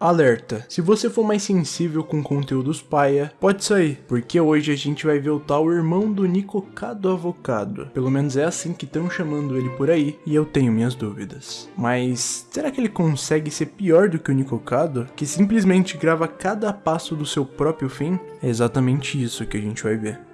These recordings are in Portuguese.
Alerta, se você for mais sensível com conteúdos paia, pode sair, porque hoje a gente vai ver o tal irmão do Nicocado Avocado. Pelo menos é assim que estão chamando ele por aí, e eu tenho minhas dúvidas. Mas será que ele consegue ser pior do que o Nicocado, que simplesmente grava cada passo do seu próprio fim? É exatamente isso que a gente vai ver.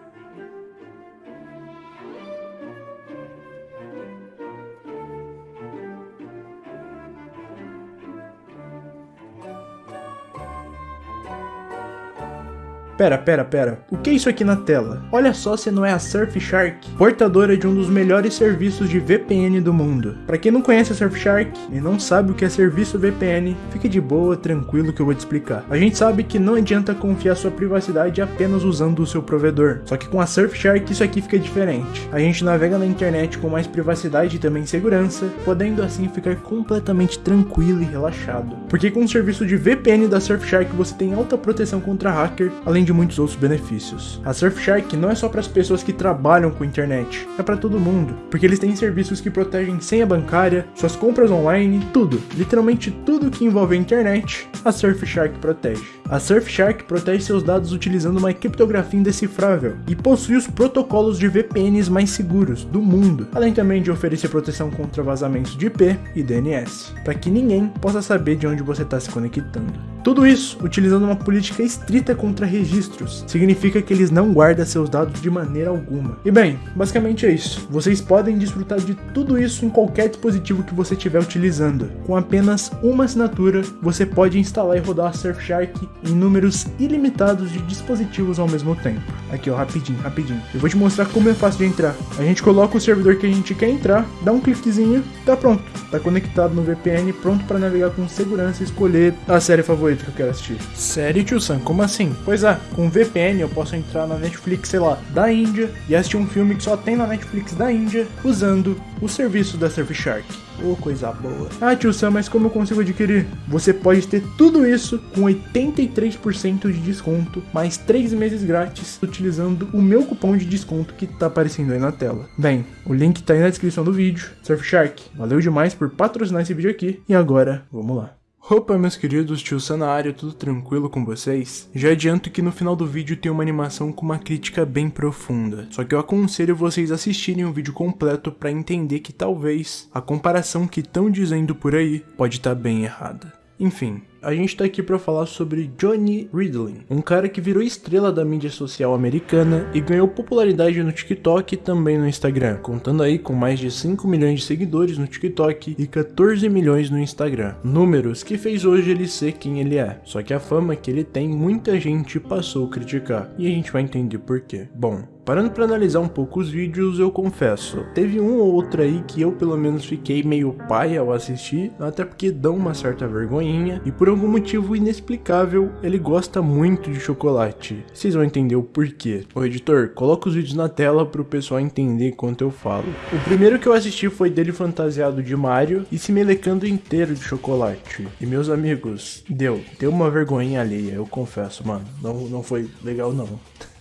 Pera, pera, pera. O que é isso aqui na tela? Olha só se não é a Surfshark, portadora de um dos melhores serviços de VPN do mundo. Para quem não conhece a Surfshark e não sabe o que é serviço VPN, fique de boa, tranquilo que eu vou te explicar. A gente sabe que não adianta confiar sua privacidade apenas usando o seu provedor. Só que com a Surfshark isso aqui fica diferente. A gente navega na internet com mais privacidade e também segurança, podendo assim ficar completamente tranquilo e relaxado. Porque com o serviço de VPN da Surfshark você tem alta proteção contra hacker, além de muitos outros benefícios. A Surfshark não é só para as pessoas que trabalham com internet, é para todo mundo, porque eles têm serviços que protegem senha bancária, suas compras online, tudo, literalmente tudo que envolve a internet, a Surfshark protege. A Surfshark protege seus dados utilizando uma criptografia indecifrável e possui os protocolos de VPNs mais seguros do mundo, além também de oferecer proteção contra vazamentos de IP e DNS, para que ninguém possa saber de onde você está se conectando. Tudo isso utilizando uma política estrita contra registros, significa que eles não guardam seus dados de maneira alguma. E bem, basicamente é isso. Vocês podem desfrutar de tudo isso em qualquer dispositivo que você estiver utilizando. Com apenas uma assinatura, você pode instalar e rodar a Surfshark em números ilimitados de dispositivos ao mesmo tempo. Aqui ó, rapidinho, rapidinho. Eu vou te mostrar como é fácil de entrar. A gente coloca o servidor que a gente quer entrar, dá um cliquezinho, tá pronto. Tá conectado no VPN, pronto para navegar com segurança e escolher a série favorita que eu quero assistir. Sério, tio Sam? Como assim? Pois é, com VPN eu posso entrar na Netflix, sei lá, da Índia e assistir um filme que só tem na Netflix da Índia usando o serviço da Surfshark. Ô, oh, coisa boa. Ah, tio Sam, mas como eu consigo adquirir? Você pode ter tudo isso com 83% de desconto, mais 3 meses grátis, utilizando o meu cupom de desconto que tá aparecendo aí na tela. Bem, o link tá aí na descrição do vídeo. Surfshark, valeu demais por patrocinar esse vídeo aqui. E agora, vamos lá. Opa meus queridos, tio área, tudo tranquilo com vocês? Já adianto que no final do vídeo tem uma animação com uma crítica bem profunda, só que eu aconselho vocês assistirem o vídeo completo para entender que talvez a comparação que estão dizendo por aí pode estar tá bem errada. Enfim, a gente tá aqui para falar sobre Johnny Ridley, um cara que virou estrela da mídia social americana e ganhou popularidade no TikTok e também no Instagram, contando aí com mais de 5 milhões de seguidores no TikTok e 14 milhões no Instagram. Números que fez hoje ele ser quem ele é. Só que a fama que ele tem, muita gente passou a criticar, e a gente vai entender por quê. Bom, Parando para analisar um pouco os vídeos, eu confesso, teve um ou outro aí que eu pelo menos fiquei meio pai ao assistir, até porque dão uma certa vergonhinha, e por algum motivo inexplicável, ele gosta muito de chocolate. Vocês vão entender o porquê. Ô editor, coloca os vídeos na tela pro pessoal entender enquanto eu falo. O primeiro que eu assisti foi dele fantasiado de Mario e se melecando inteiro de chocolate. E meus amigos, deu, deu uma vergonhinha alheia, eu confesso, mano. Não, não foi legal não.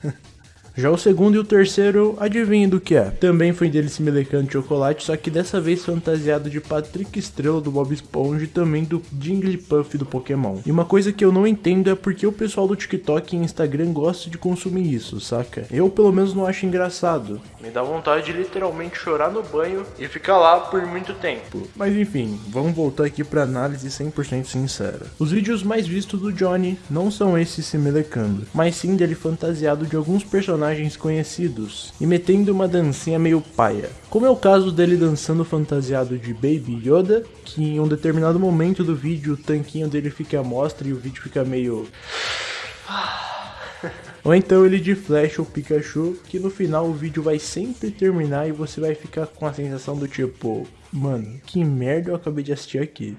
Já o segundo e o terceiro, adivinha do que é? Também foi dele se melecando de chocolate, só que dessa vez fantasiado de Patrick Estrela do Bob Esponja e também do Jigglypuff do Pokémon. E uma coisa que eu não entendo é porque o pessoal do TikTok e Instagram gosta de consumir isso, saca? Eu pelo menos não acho engraçado. Me dá vontade de literalmente chorar no banho e ficar lá por muito tempo. Mas enfim, vamos voltar aqui pra análise 100% sincera. Os vídeos mais vistos do Johnny não são esses se melecando, mas sim dele fantasiado de alguns personagens personagens conhecidos e metendo uma dancinha meio paia. Como é o caso dele dançando fantasiado de Baby Yoda, que em um determinado momento do vídeo o tanquinho dele fica à mostra e o vídeo fica meio... Ou então ele de Flash ou Pikachu, que no final o vídeo vai sempre terminar e você vai ficar com a sensação do tipo, mano, que merda eu acabei de assistir aqui.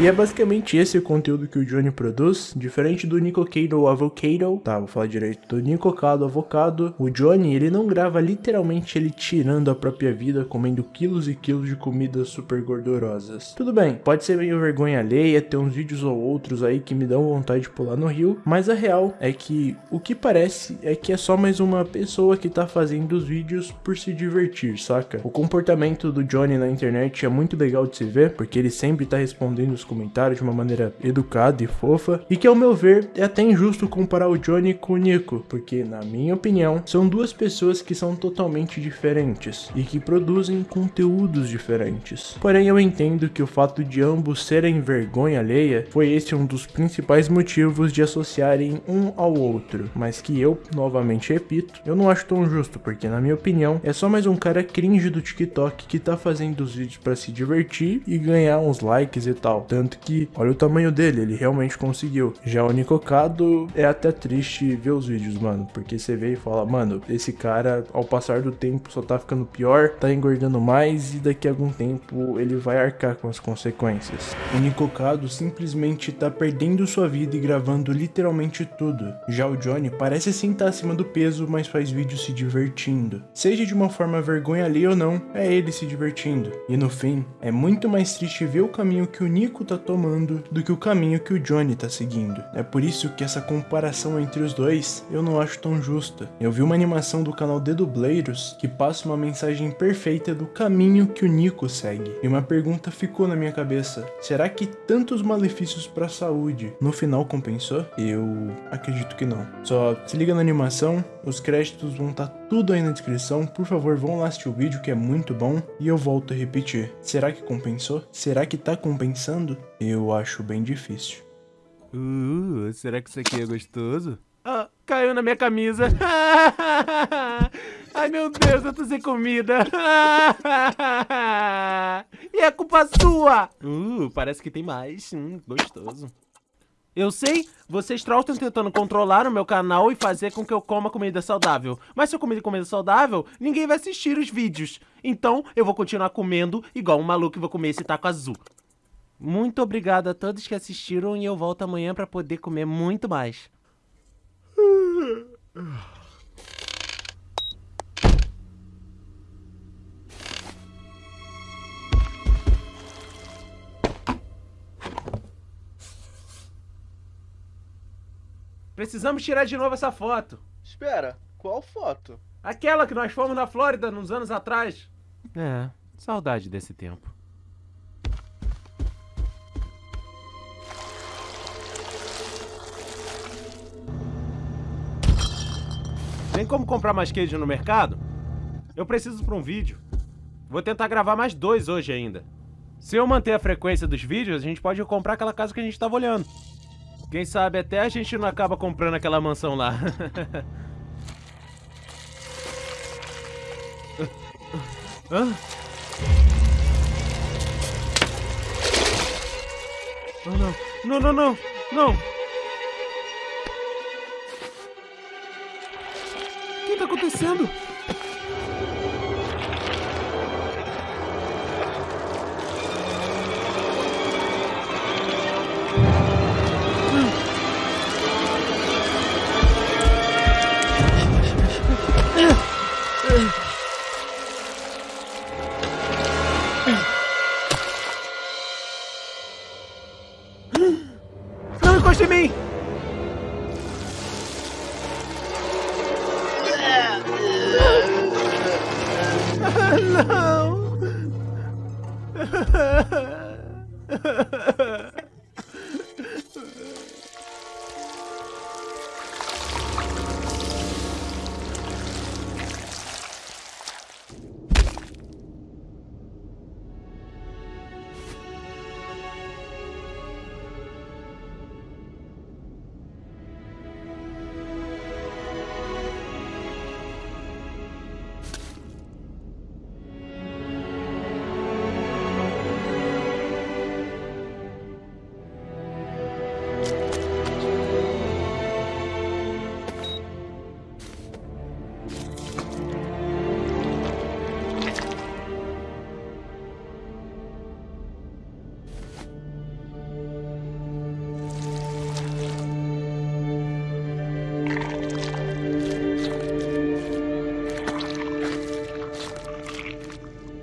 E é basicamente esse o conteúdo que o Johnny produz, diferente do Nicocado Avocado, tá, vou falar direito, do Nicocado Avocado, o Johnny, ele não grava literalmente ele tirando a própria vida, comendo quilos e quilos de comidas super gordurosas. Tudo bem, pode ser meio vergonha alheia, ter uns vídeos ou outros aí que me dão vontade de pular no rio, mas a real é que o que parece é que é só mais uma pessoa que tá fazendo os vídeos por se divertir, saca? O comportamento do Johnny na internet é muito legal de se ver, porque ele sempre tá respondendo respondendo os comentários de uma maneira educada e fofa, e que ao meu ver é até injusto comparar o Johnny com o Nico, porque na minha opinião são duas pessoas que são totalmente diferentes e que produzem conteúdos diferentes. Porém eu entendo que o fato de ambos serem vergonha alheia foi esse um dos principais motivos de associarem um ao outro, mas que eu, novamente repito, eu não acho tão justo, porque na minha opinião é só mais um cara cringe do TikTok que tá fazendo os vídeos para se divertir e ganhar uns likes e tal. Tanto que, olha o tamanho dele, ele realmente conseguiu. Já o Nicocado é até triste ver os vídeos, mano, porque você vê e fala, mano, esse cara ao passar do tempo só tá ficando pior, tá engordando mais e daqui a algum tempo ele vai arcar com as consequências. O Nicocado simplesmente tá perdendo sua vida e gravando literalmente tudo. Já o Johnny parece sim estar tá acima do peso, mas faz vídeos se divertindo. Seja de uma forma vergonha ali ou não, é ele se divertindo. E no fim, é muito mais triste ver o caminho que o Nico tá tomando do que o caminho que o Johnny tá seguindo. É por isso que essa comparação entre os dois eu não acho tão justa. Eu vi uma animação do canal Dedubleiros que passa uma mensagem perfeita do caminho que o Nico segue. E uma pergunta ficou na minha cabeça: será que tantos malefícios para a saúde no final compensou? Eu acredito que não. Só se liga na animação, os créditos vão estar tá tudo aí na descrição. Por favor, vão lá assistir o vídeo que é muito bom. E eu volto a repetir: será que compensou? Será que tá compensando? Eu acho bem difícil. Uh, será que isso aqui é gostoso? Ah, caiu na minha camisa. Ai, meu Deus, eu tô sem comida. e é culpa sua. Uh, parece que tem mais. Hum, gostoso. Eu sei, vocês trolls estão tentando controlar o meu canal e fazer com que eu coma comida saudável. Mas se eu comer comida saudável, ninguém vai assistir os vídeos. Então, eu vou continuar comendo igual um maluco e vou comer esse taco azul. Muito obrigado a todos que assistiram e eu volto amanhã para poder comer muito mais. Precisamos tirar de novo essa foto. Espera, qual foto? Aquela que nós fomos na Flórida nos anos atrás. É, saudade desse tempo. Tem como comprar mais queijo no mercado? Eu preciso para um vídeo. Vou tentar gravar mais dois hoje ainda. Se eu manter a frequência dos vídeos, a gente pode comprar aquela casa que a gente estava olhando. Quem sabe até a gente não acaba comprando aquela mansão lá. Hã? Oh, não. Não, não, não. Não. O que está acontecendo?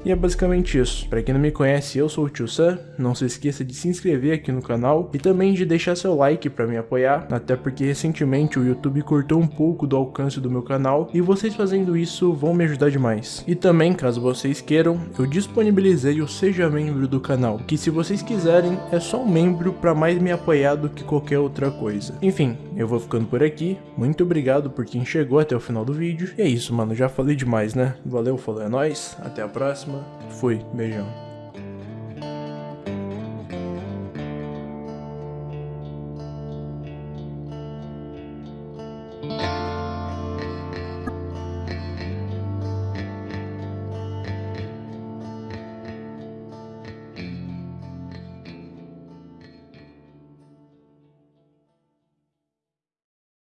E é basicamente isso. Pra quem não me conhece, eu sou o Tio Sam. Não se esqueça de se inscrever aqui no canal e também de deixar seu like pra me apoiar, até porque recentemente o YouTube cortou um pouco do alcance do meu canal e vocês fazendo isso vão me ajudar demais. E também, caso vocês queiram, eu disponibilizei o Seja Membro do canal, que se vocês quiserem é só um membro pra mais me apoiar do que qualquer outra coisa. Enfim, eu vou ficando por aqui. Muito obrigado por quem chegou até o final do vídeo. E é isso, mano. Já falei demais, né? Valeu, falou, é nóis. Até a próxima. Fui. Beijão.